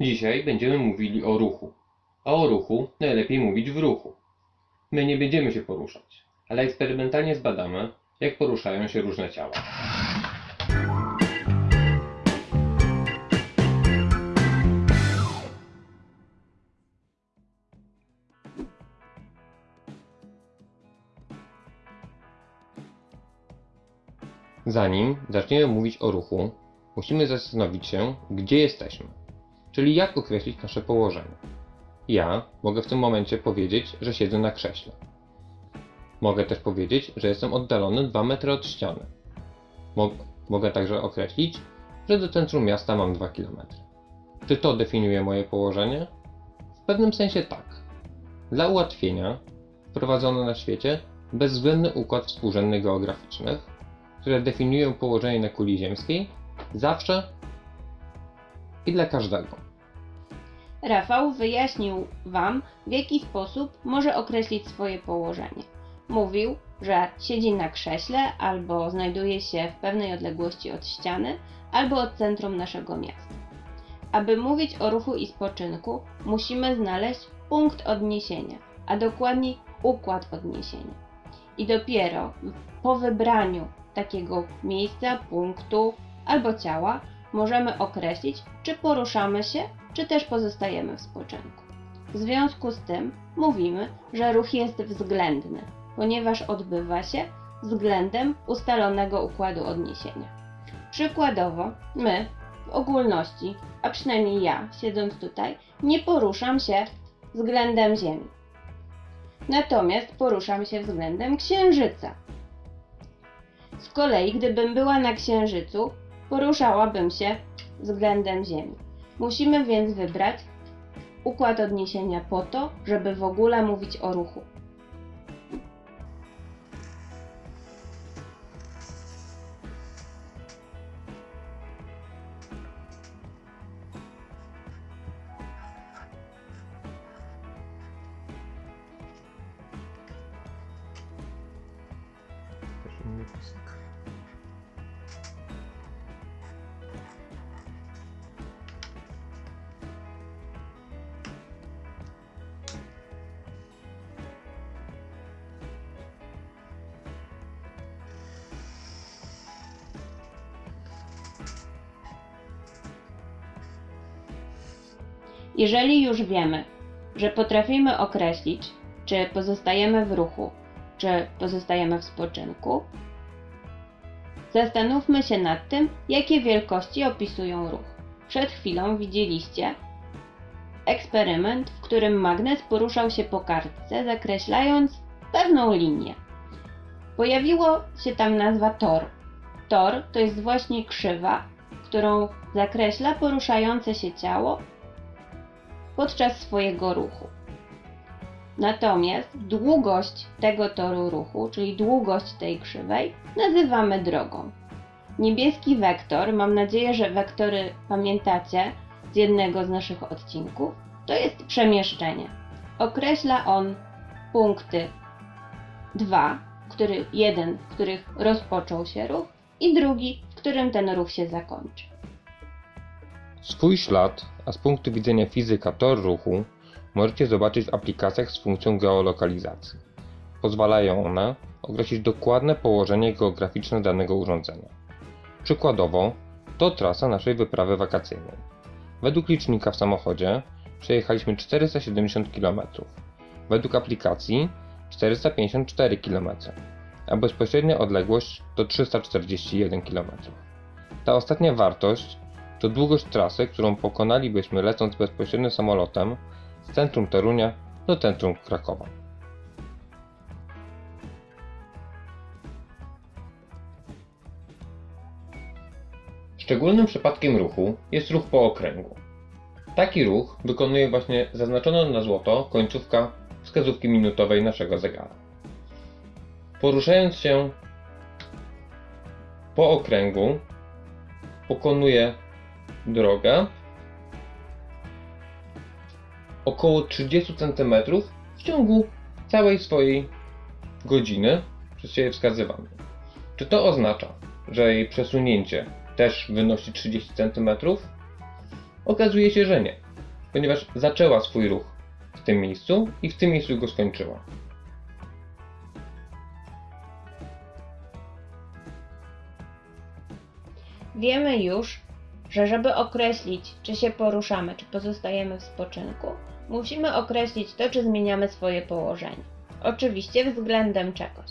Dzisiaj będziemy mówili o ruchu. A o ruchu najlepiej mówić w ruchu. My nie będziemy się poruszać, ale eksperymentalnie zbadamy, jak poruszają się różne ciała. Zanim zaczniemy mówić o ruchu, musimy zastanowić się, gdzie jesteśmy, czyli jak określić nasze położenie. Ja mogę w tym momencie powiedzieć, że siedzę na krześle. Mogę też powiedzieć, że jestem oddalony 2 metry od ściany. Mo- mogę także określić, że do centrum miasta mam 2 km. Czy to definiuje moje położenie? W pewnym sensie tak. Dla ułatwienia wprowadzono na świecie bezwzględny układ współrzędnych geograficznych, które definiują położenie na kuli ziemskiej zawsze i dla każdego. Rafał wyjaśnił Wam, w jaki sposób może określić swoje położenie. Mówił, że siedzi na krześle albo znajduje się w pewnej odległości od ściany albo od centrum naszego miasta. Aby mówić o ruchu i spoczynku, musimy znaleźć punkt odniesienia, a dokładniej układ odniesienia. I dopiero po wybraniu takiego miejsca, punktu albo ciała możemy określić, czy poruszamy się, czy też pozostajemy w spoczynku. W związku z tym mówimy, że ruch jest względny, ponieważ odbywa się względem ustalonego układu odniesienia. Przykładowo, my w ogólności, a przynajmniej ja, siedząc tutaj, nie poruszam się względem Ziemi. Natomiast poruszam się względem Księżyca. Z kolei, gdybym była na Księżycu, poruszałabym się względem Ziemi. Musimy więc wybrać układ odniesienia po to, żeby w ogóle mówić o ruchu. Jeżeli już wiemy, że potrafimy określić, czy pozostajemy w ruchu, czy pozostajemy w spoczynku, zastanówmy się nad tym, jakie wielkości opisują ruch. Przed chwilą widzieliście eksperyment, w którym magnes poruszał się po kartce, zakreślając pewną linię. Pojawiło się tam nazwa tor. Tor to jest właśnie krzywa, którą zakreśla poruszające się ciało podczas swojego ruchu. Natomiast długość tego toru ruchu, czyli długość tej krzywej, nazywamy drogą. Niebieski wektor, mam nadzieję, że wektory pamiętacie z jednego z naszych odcinków, to jest przemieszczenie. Określa on punkty 2, który, jeden, w których rozpoczął się ruch i drugi, w którym ten ruch się zakończy. Swój ślad, a z punktu widzenia fizyka tor ruchu, możecie zobaczyć w aplikacjach z funkcją geolokalizacji. Pozwalają one określić dokładne położenie geograficzne danego urządzenia. Przykładowo, to trasa naszej wyprawy wakacyjnej. Według licznika w samochodzie przejechaliśmy 470 km, według aplikacji 454 km, a bezpośrednia odległość to 341 km. Ta ostatnia wartość to długość trasy, którą pokonalibyśmy lecąc bezpośrednio samolotem z centrum Torunia do centrum Krakowa. Szczególnym przypadkiem ruchu jest ruch po okręgu. Taki ruch wykonuje właśnie zaznaczona na złoto końcówka wskazówki minutowej naszego zegara. Poruszając się po okręgu, pokonuje drogę około 30 cm w ciągu całej swojej godziny przez siebie wskazywanej. Czy to oznacza, że jej przesunięcie też wynosi 30 cm? Okazuje się, że nie. ponieważ zaczęła swój ruch w tym miejscu i w tym miejscu go skończyła. Wiemy już, że żeby określić, czy się poruszamy, czy pozostajemy w spoczynku, musimy określić to, czy zmieniamy swoje położenie. Oczywiście względem czegoś.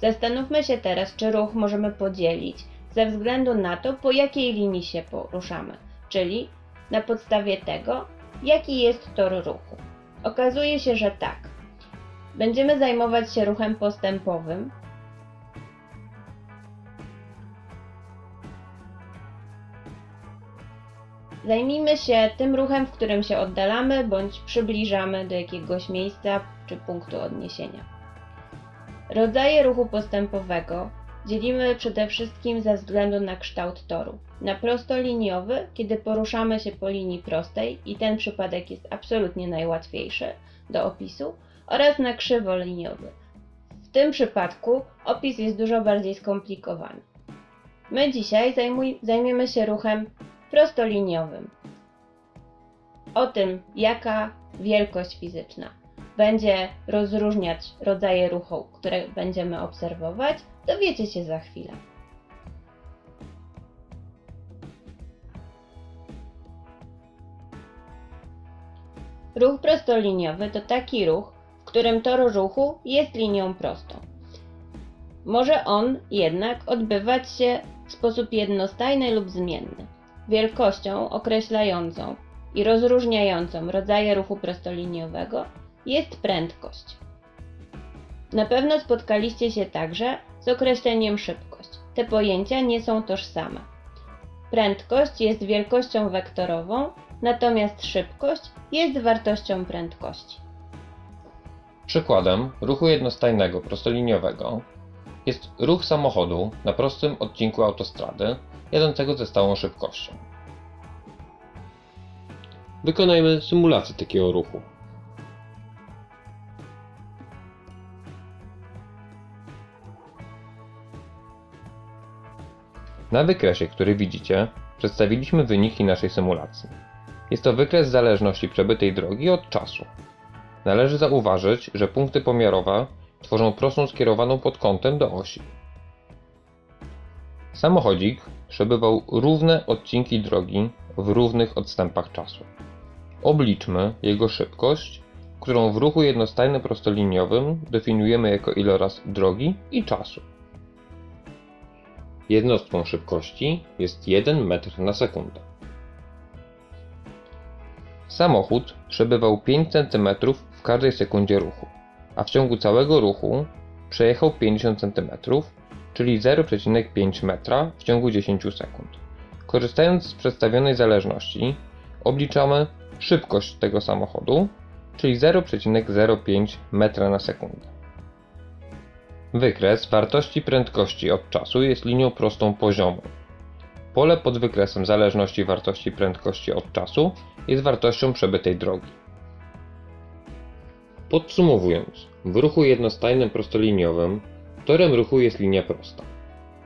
Zastanówmy się teraz, czy ruch możemy podzielić ze względu na to, po jakiej linii się poruszamy, czyli na podstawie tego, jaki jest tor ruchu. Okazuje się, że tak. Będziemy zajmować się ruchem postępowym, Zajmijmy się tym ruchem, w którym się oddalamy bądź przybliżamy do jakiegoś miejsca czy punktu odniesienia. Rodzaje ruchu postępowego dzielimy przede wszystkim ze względu na kształt toru. Na prostoliniowy, kiedy poruszamy się po linii prostej i ten przypadek jest absolutnie najłatwiejszy do opisu, oraz na krzywoliniowy. W tym przypadku opis jest dużo bardziej skomplikowany. My dzisiaj zajmiemy się ruchem prostoliniowym. O tym, jaka wielkość fizyczna będzie rozróżniać rodzaje ruchu, które będziemy obserwować, dowiecie się za chwilę. Ruch prostoliniowy to taki ruch, w którym tor ruchu jest linią prostą. Może on jednak odbywać się w sposób jednostajny lub zmienny. Wielkością określającą i rozróżniającą rodzaje ruchu prostoliniowego jest prędkość. Na pewno spotkaliście się także z określeniem szybkość. Te pojęcia nie są tożsame. Prędkość jest wielkością wektorową, natomiast szybkość jest wartością prędkości. Przykładem ruchu jednostajnego prostoliniowego jest ruch samochodu na prostym odcinku autostrady jadącego ze stałą szybkością. Wykonajmy symulację takiego ruchu. Na wykresie, który widzicie, przedstawiliśmy wyniki naszej symulacji. Jest to wykres zależności przebytej drogi od czasu. Należy zauważyć, że punkty pomiarowe tworzą prostą skierowaną pod kątem do osi. Samochodzik przebywał równe odcinki drogi w równych odstępach czasu. Obliczmy jego szybkość, którą w ruchu jednostajnym prostoliniowym definiujemy jako iloraz drogi i czasu. Jednostką szybkości jest 1 metr na sekundę. Samochód przebywał 5 cm w każdej sekundzie ruchu, a w ciągu całego ruchu przejechał 50 cm, czyli 0,5 metra w ciągu 10 sekund. Korzystając z przedstawionej zależności, obliczamy szybkość tego samochodu, czyli 0,05 metra na sekundę. Wykres wartości prędkości od czasu jest linią prostą poziomą. Pole pod wykresem zależności wartości prędkości od czasu jest wartością przebytej drogi. Podsumowując, w ruchu jednostajnym prostoliniowym torem ruchu jest linia prosta.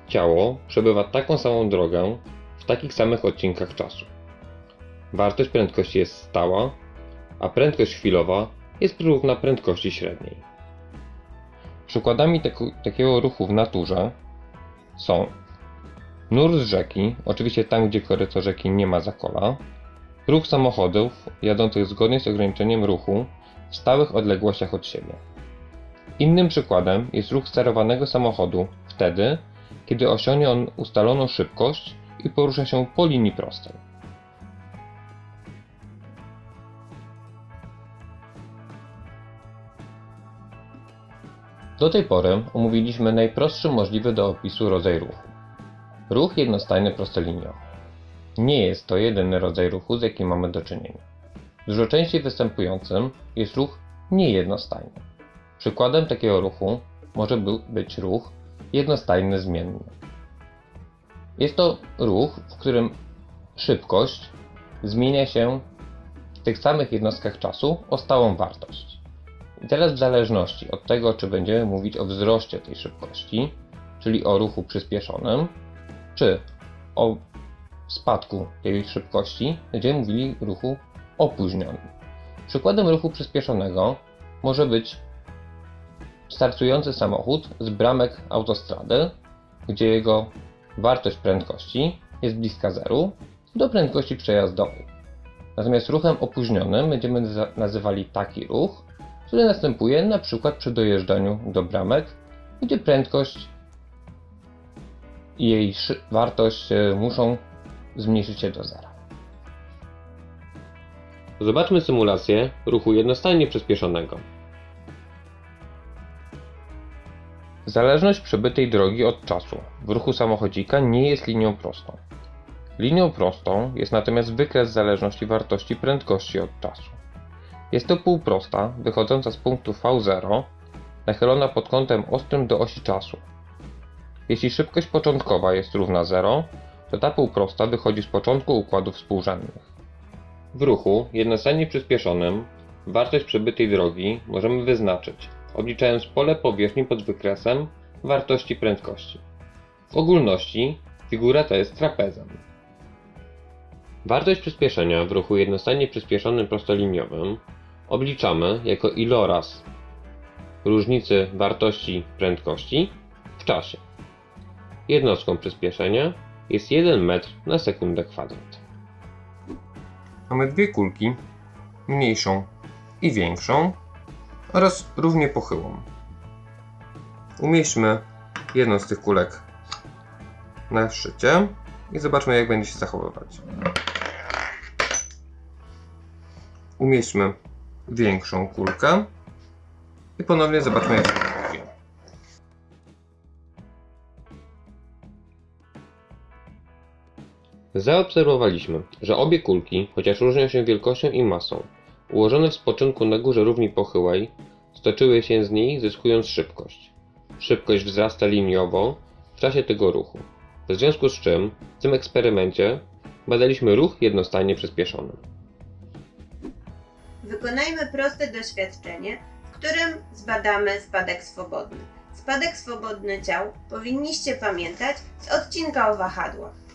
Ciało przebywa taką samą drogę w takich samych odcinkach czasu. Wartość prędkości jest stała, a prędkość chwilowa jest równa prędkości średniej. Przykładami takiego ruchu w naturze są nurt z rzeki, oczywiście tam gdzie koryto rzeki nie ma zakola, ruch samochodów jadących zgodnie z ograniczeniem ruchu w stałych odległościach od siebie. Innym przykładem jest ruch sterowanego samochodu wtedy, kiedy osiągnie on ustaloną szybkość i porusza się po linii prostej. Do tej pory omówiliśmy najprostszy możliwy do opisu rodzaj ruchu. Ruch jednostajny prostoliniowy. Nie jest to jedyny rodzaj ruchu, z jakim mamy do czynienia. Dużo częściej występującym jest ruch niejednostajny. Przykładem takiego ruchu może być ruch jednostajny zmienny. Jest to ruch, w którym szybkość zmienia się w tych samych jednostkach czasu o stałą wartość. I teraz w zależności od tego, czy będziemy mówić o wzroście tej szybkości, czyli o ruchu przyspieszonym, czy o spadku tej szybkości, będziemy mówili ruchu opóźniony. Przykładem ruchu przyspieszonego może być startujący samochód z bramek autostrady, gdzie jego wartość prędkości jest bliska zeru do prędkości przejazdowej. Natomiast ruchem opóźnionym będziemy nazywali taki ruch, który następuje na przykład przy dojeżdżaniu do bramek, gdzie prędkość i jej wartość e, muszą zmniejszyć się do zera. Zobaczmy symulację ruchu jednostajnie przyspieszonego. Zależność przebytej drogi od czasu w ruchu samochodzika nie jest linią prostą. Linią prostą jest natomiast wykres zależności wartości prędkości od czasu. Jest to półprosta wychodząca z punktu V0 nachylona pod kątem ostrym do osi czasu. Jeśli szybkość początkowa jest równa 0, to ta półprosta wychodzi z początku układów współrzędnych. W ruchu jednostajnie przyspieszonym wartość przebytej drogi możemy wyznaczyć, obliczając pole powierzchni pod wykresem wartości prędkości. W ogólności figura ta jest trapezem. Wartość przyspieszenia w ruchu jednostajnie przyspieszonym prostoliniowym obliczamy jako iloraz różnicy wartości prędkości w czasie. Jednostką przyspieszenia jest 1 metr na sekundę kwadrat. Mamy dwie kulki, mniejszą i większą oraz równie pochyłą. Umieśćmy jedną z tych kulek na szczycie i zobaczmy jak będzie się zachowywać. Umieśćmy większą kulkę i ponownie zobaczmy jak się zachowuje. Zaobserwowaliśmy, że obie kulki, chociaż różnią się wielkością i masą, ułożone w spoczynku na górze równi pochyłej, stoczyły się z niej zyskując szybkość. Szybkość wzrasta liniowo w czasie tego ruchu. W związku z czym w tym eksperymencie badaliśmy ruch jednostajnie przyspieszony. Wykonajmy proste doświadczenie, w którym zbadamy spadek swobodny. Spadek swobodny ciał powinniście pamiętać z odcinka o wahadłach.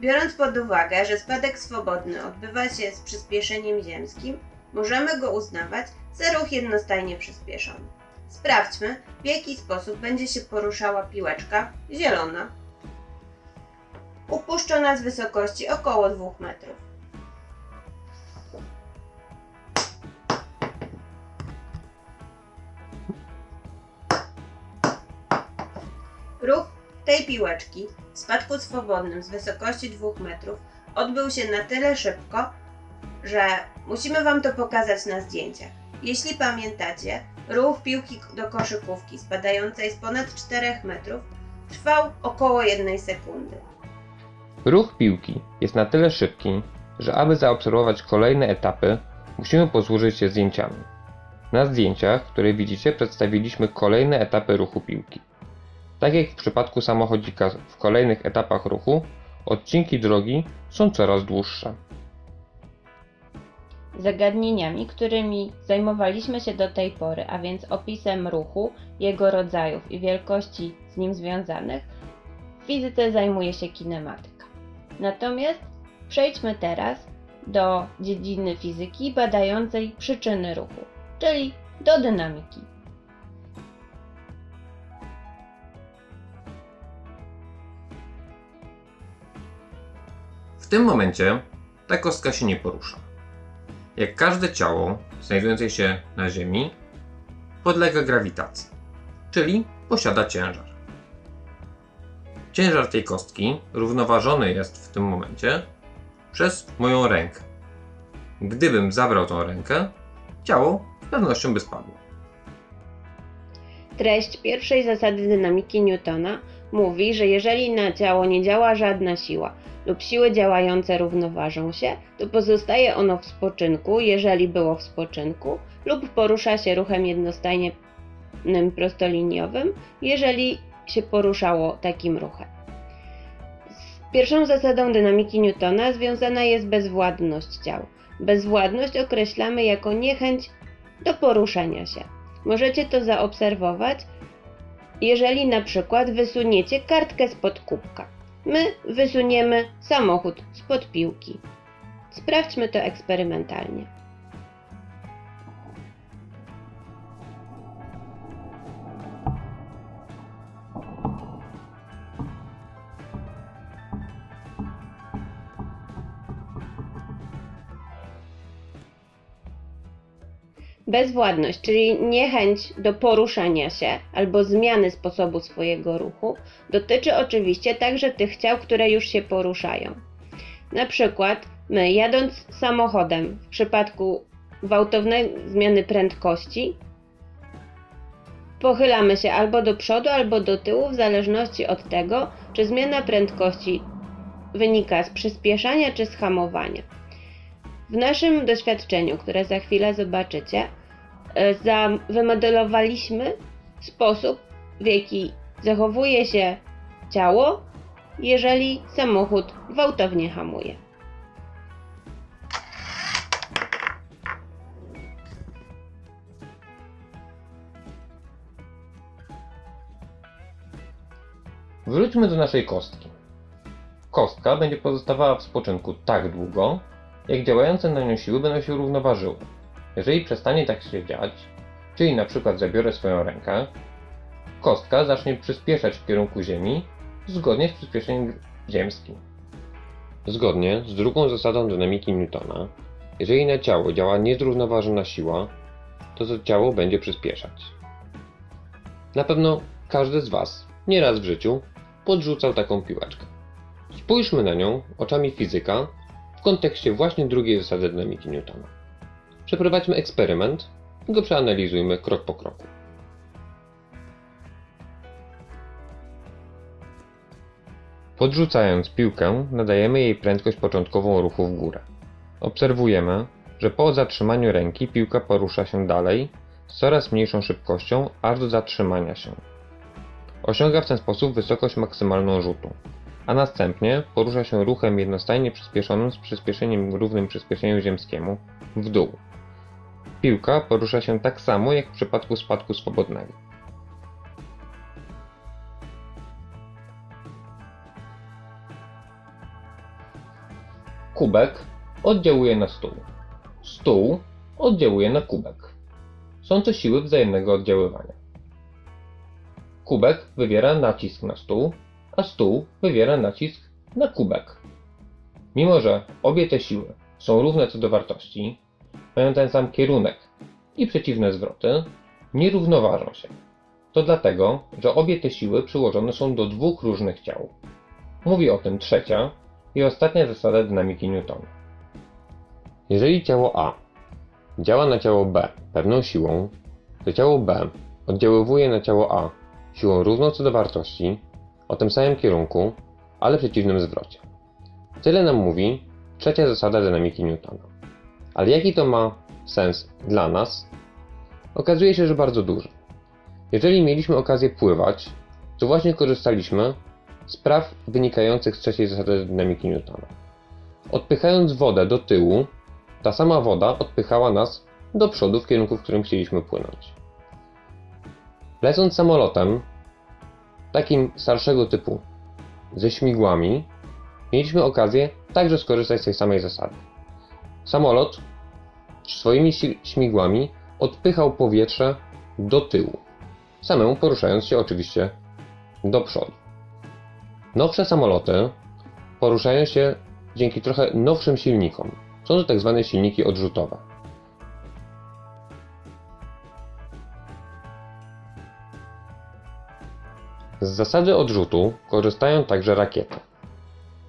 Biorąc pod uwagę, że spadek swobodny odbywa się z przyspieszeniem ziemskim, możemy go uznawać za ruch jednostajnie przyspieszony. Sprawdźmy, w jaki sposób będzie się poruszała piłeczka zielona, upuszczona z wysokości około 2 metrów. Ruch tej piłeczki w spadku swobodnym z wysokości 2 metrów odbył się na tyle szybko, że musimy Wam to pokazać na zdjęciach. Jeśli pamiętacie, ruch piłki do koszykówki spadającej z ponad 4 metrów trwał około 1 sekundy. Ruch piłki jest na tyle szybki, że aby zaobserwować kolejne etapy, musimy posłużyć się zdjęciami. Na zdjęciach, które widzicie, przedstawiliśmy kolejne etapy ruchu piłki. Tak jak w przypadku samochodzika w kolejnych etapach ruchu, odcinki drogi są coraz dłuższe. Zagadnieniami, którymi zajmowaliśmy się do tej pory, a więc opisem ruchu, jego rodzajów i wielkości z nim związanych, w fizyce zajmuje się kinematyka. Natomiast przejdźmy teraz do dziedziny fizyki badającej przyczyny ruchu, czyli do dynamiki. Tym momencie ta kostka się nie porusza. Jak każde ciało znajdujące się na Ziemi, podlega grawitacji, czyli posiada ciężar. Ciężar tej kostki równoważony jest w tym momencie przez moją rękę. Gdybym zabrał tą rękę, ciało z pewnością by spadło. Treść pierwszej zasady dynamiki Newtona mówi, że jeżeli na ciało nie działa żadna siła lub siły działające równoważą się, to pozostaje ono w spoczynku, jeżeli było w spoczynku, lub porusza się ruchem jednostajnym prostoliniowym, jeżeli się poruszało takim ruchem. Z pierwszą zasadą dynamiki Newtona związana jest bezwładność ciał. Bezwładność określamy jako niechęć do poruszania się. Możecie to zaobserwować, jeżeli na przykład wysuniecie kartkę spod kubka. My wysuniemy samochód spod piłki. Sprawdźmy to eksperymentalnie. Bezwładność, czyli niechęć do poruszania się albo zmiany sposobu swojego ruchu, dotyczy oczywiście także tych ciał, które już się poruszają. Na przykład my jadąc samochodem w przypadku gwałtownej zmiany prędkości pochylamy się albo do przodu, albo do tyłu w zależności od tego, czy zmiana prędkości wynika z przyspieszania czy z hamowania. W naszym doświadczeniu, które za chwilę zobaczycie, wymodelowaliśmy sposób, w jaki zachowuje się ciało, jeżeli samochód gwałtownie hamuje. Wróćmy do naszej kostki. Kostka będzie pozostawała w spoczynku tak długo, jak działające na nią siły będą się równoważyły. Jeżeli przestanie tak się dziać, czyli na przykład zabiorę swoją rękę, kostka zacznie przyspieszać w kierunku Ziemi zgodnie z przyspieszeniem ziemskim. Zgodnie z drugą zasadą dynamiki Newtona, jeżeli na ciało działa niezrównoważona siła, to to ciało będzie przyspieszać. Na pewno każdy z Was nieraz w życiu podrzucał taką piłeczkę. Spójrzmy na nią oczami fizyka w kontekście właśnie drugiej zasady dynamiki Newtona. Przeprowadźmy eksperyment i go przeanalizujmy krok po kroku. Podrzucając piłkę, nadajemy jej prędkość początkową ruchu w górę. Obserwujemy, że po zatrzymaniu ręki piłka porusza się dalej z coraz mniejszą szybkością aż do zatrzymania się. Osiąga w ten sposób wysokość maksymalną rzutu, a następnie porusza się ruchem jednostajnie przyspieszonym z przyspieszeniem równym przyspieszeniu ziemskiemu w dół. Piłka porusza się tak samo jak w przypadku spadku swobodnego. Kubek oddziałuje na stół. Stół oddziałuje na kubek. Są to siły wzajemnego oddziaływania. Kubek wywiera nacisk na stół, a stół wywiera nacisk na kubek. Mimo, że obie te siły są równe co do wartości, mają ten sam kierunek i przeciwne zwroty, nie równoważą się. To dlatego, że obie te siły przyłożone są do dwóch różnych ciał. Mówi o tym trzecia i ostatnia zasada dynamiki Newtona. Jeżeli ciało A działa na ciało B pewną siłą, to ciało B oddziaływuje na ciało A siłą równą co do wartości, o tym samym kierunku, ale przeciwnym zwrocie. Tyle nam mówi trzecia zasada dynamiki Newtona. Ale jaki to ma sens dla nas? Okazuje się, że bardzo duży. Jeżeli mieliśmy okazję pływać, to właśnie korzystaliśmy z praw wynikających z trzeciej zasady dynamiki Newtona. Odpychając wodę do tyłu, ta sama woda odpychała nas do przodu w kierunku, w którym chcieliśmy płynąć. Lecąc samolotem, takim starszego typu, ze śmigłami, mieliśmy okazję także skorzystać z tej samej zasady. Samolot swoimi śmigłami odpychał powietrze do tyłu, samemu poruszając się oczywiście do przodu. Nowsze samoloty poruszają się dzięki trochę nowszym silnikom. Są to tak zwane silniki odrzutowe. Z zasady odrzutu korzystają także rakiety.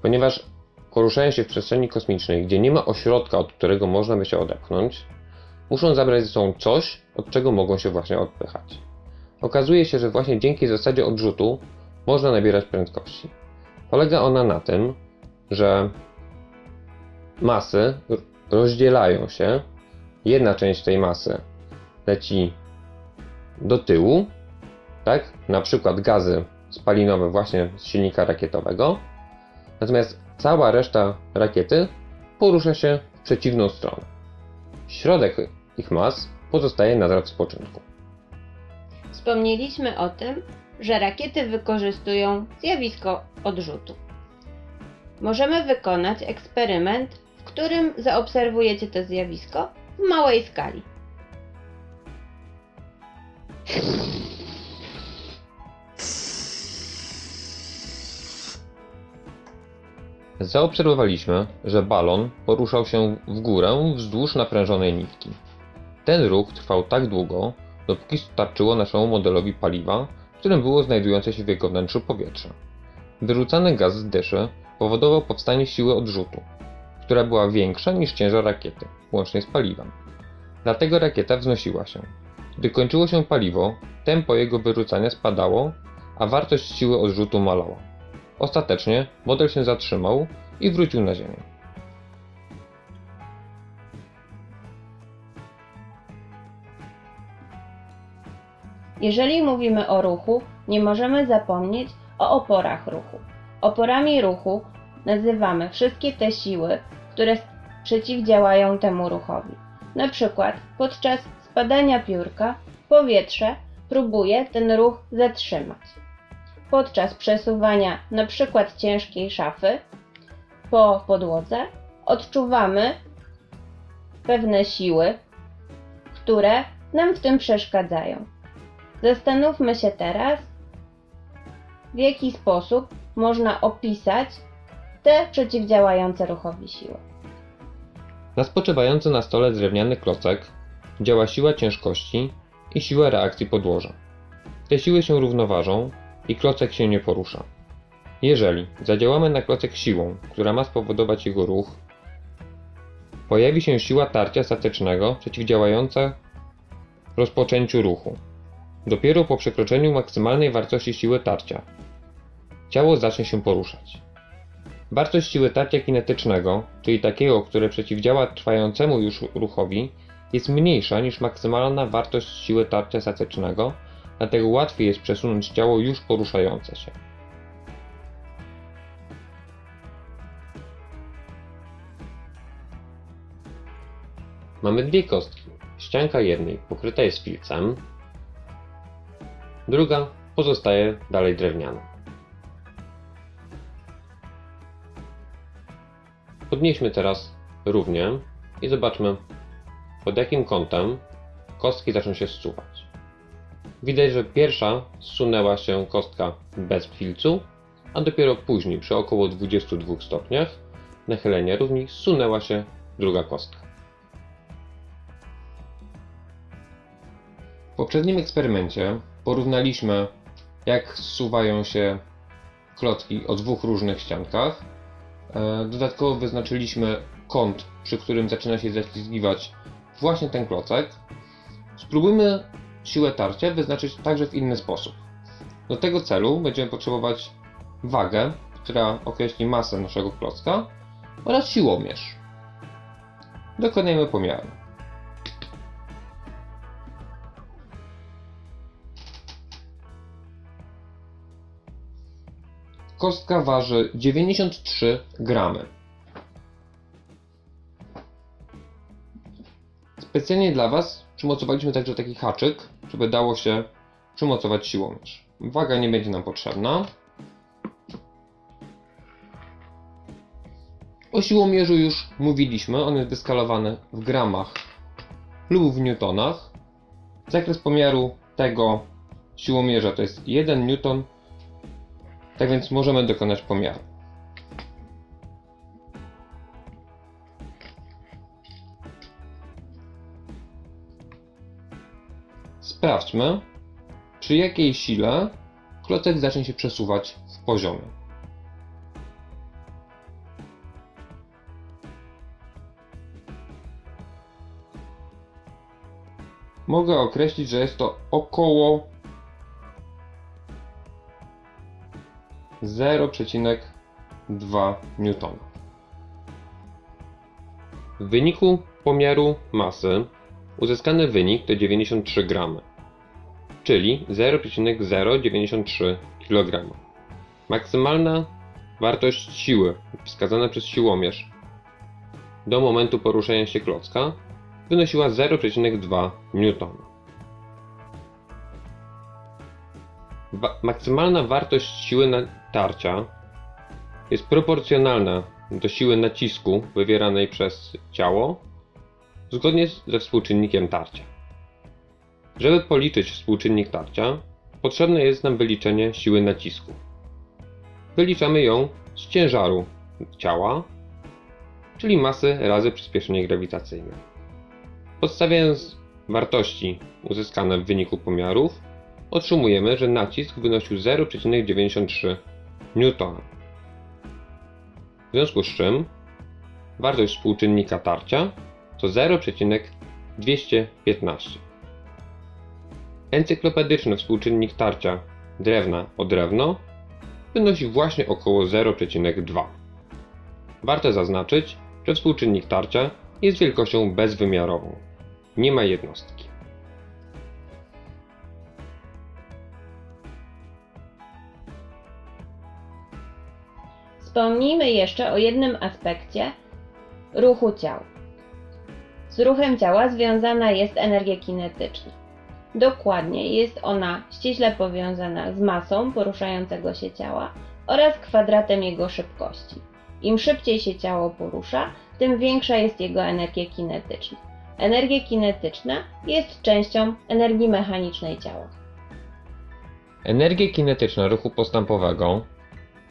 Ponieważ poruszają się w przestrzeni kosmicznej, gdzie nie ma ośrodka, od którego można by się odepchnąć, muszą zabrać ze sobą coś, od czego mogą się właśnie odpychać. Okazuje się, że właśnie dzięki zasadzie odrzutu można nabierać prędkości. Polega ona na tym, że masy rozdzielają się. Jedna część tej masy leci do tyłu, tak? Na przykład gazy spalinowe właśnie z silnika rakietowego. Natomiast cała reszta rakiety porusza się w przeciwną stronę. Środek ich mas pozostaje nadal w spoczynku. Wspomnieliśmy o tym, że rakiety wykorzystują zjawisko odrzutu. Możemy wykonać eksperyment w którym zaobserwujecie to zjawisko w małej skali. Zaobserwowaliśmy, że balon poruszał się w górę wzdłuż naprężonej nitki. Ten ruch trwał tak długo, dopóki starczyło naszemu modelowi paliwa, w którym było znajdujące się w jego wnętrzu powietrze. Wyrzucany gaz z dyszy powodował powstanie siły odrzutu, która była większa niż ciężar rakiety, łącznie z paliwem. Dlatego rakieta wznosiła się. Gdy kończyło się paliwo, tempo jego wyrzucania spadało, a wartość siły odrzutu malała. Ostatecznie model się zatrzymał i wrócił na Ziemię. Jeżeli mówimy o ruchu, nie możemy zapomnieć o oporach ruchu. Oporami ruchu nazywamy wszystkie te siły, które przeciwdziałają temu ruchowi. Na przykład podczas spadania piórka powietrze próbuje ten ruch zatrzymać. Podczas przesuwania przykład ciężkiej szafy po podłodze odczuwamy pewne siły, które nam w tym przeszkadzają. Zastanówmy się teraz, w jaki sposób można opisać te przeciwdziałające ruchowi siły. Na spoczywający na stole drewniany klocek działa siła ciężkości i siła reakcji podłoża. Te siły się równoważą i klocek się nie porusza. Jeżeli zadziałamy na klocek siłą, która ma spowodować jego ruch, pojawi się siła tarcia statycznego przeciwdziałająca rozpoczęciu ruchu. Dopiero po przekroczeniu maksymalnej wartości siły tarcia ciało zacznie się poruszać. Wartość siły tarcia kinetycznego, czyli takiego, które przeciwdziała trwającemu już ruchowi, jest mniejsza niż maksymalna wartość siły tarcia statycznego, dlatego łatwiej jest przesunąć ciało już poruszające się. Mamy dwie kostki. Ścianka jednej pokryta jest filcem, druga pozostaje dalej drewniana. Podnieśmy teraz równie i zobaczmy pod jakim kątem kostki zaczną się zsuwać. Widać, że pierwsza zsunęła się kostka bez filcu, a dopiero później przy około 22 stopniach nachylenia równi zsunęła się druga kostka. W poprzednim eksperymencie porównaliśmy jak zsuwają się klocki o dwóch różnych ściankach. E, Dodatkowo wyznaczyliśmy kąt, przy którym zaczyna się zaślizgiwać właśnie ten klocek. Spróbujmy siłę tarcia wyznaczyć także w inny sposób. Do tego celu będziemy potrzebować wagę, która określi masę naszego klocka oraz siłomierz. Dokonajmy pomiaru. Kostka waży 93 gramy. Specjalnie dla Was przymocowaliśmy także taki haczyk, żeby dało się przymocować siłomierz. Waga nie będzie nam potrzebna. O siłomierzu już mówiliśmy, on jest wyskalowany w gramach lub w newtonach. Zakres pomiaru tego siłomierza to jest 1 newton, tak więc możemy dokonać pomiaru. Sprawdźmy, przy jakiej sile klocek zacznie się przesuwać w poziomie. Mogę określić, że jest to około 0,2 newtona. W wyniku pomiaru masy uzyskany wynik to 93 gramy, czyli 0,093 kg. Maksymalna wartość siły wskazana przez siłomierz do momentu poruszania się klocka wynosiła 0,2 newtona. Wa- maksymalna wartość siły natarcia jest proporcjonalna do siły nacisku wywieranej przez ciało zgodnie ze współczynnikiem tarcia. Żeby policzyć współczynnik tarcia, potrzebne jest nam wyliczenie siły nacisku. Wyliczamy ją z ciężaru ciała, czyli masy razy przyspieszenie grawitacyjne. Podstawiając wartości uzyskane w wyniku pomiarów, otrzymujemy, że nacisk wynosił 0,93 newtona. W związku z czym wartość współczynnika tarcia to 0,215. Encyklopedyczny współczynnik tarcia drewna o drewno wynosi właśnie około 0,2. Warto zaznaczyć, że współczynnik tarcia jest wielkością bezwymiarową. Nie ma jednostki. Wspomnijmy jeszcze o jednym aspekcie ruchu ciał. Z ruchem ciała związana jest energia kinetyczna. Dokładnie jest ona ściśle powiązana z masą poruszającego się ciała oraz kwadratem jego szybkości. Im szybciej się ciało porusza, tym większa jest jego energia kinetyczna. Energia kinetyczna jest częścią energii mechanicznej ciała. Energia kinetyczna ruchu postępowego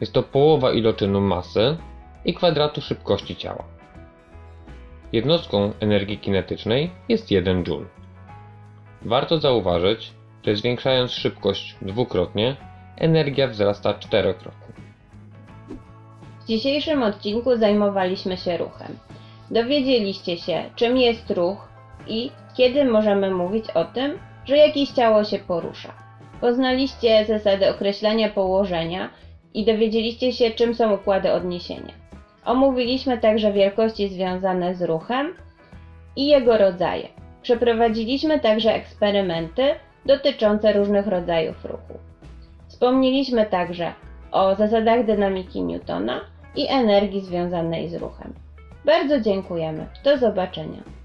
jest to połowa iloczynu masy i kwadratu szybkości ciała. Jednostką energii kinetycznej jest 1 joule. Warto zauważyć, że zwiększając szybkość dwukrotnie, energia wzrasta czterokrotnie. W dzisiejszym odcinku zajmowaliśmy się ruchem. Dowiedzieliście się, czym jest ruch i kiedy możemy mówić o tym, że jakieś ciało się porusza. Poznaliście zasady określania położenia i dowiedzieliście się, czym są układy odniesienia. Omówiliśmy także wielkości związane z ruchem i jego rodzaje. Przeprowadziliśmy także eksperymenty dotyczące różnych rodzajów ruchu. Wspomnieliśmy także o zasadach dynamiki Newtona i energii związanej z ruchem. Bardzo dziękujemy. Do zobaczenia.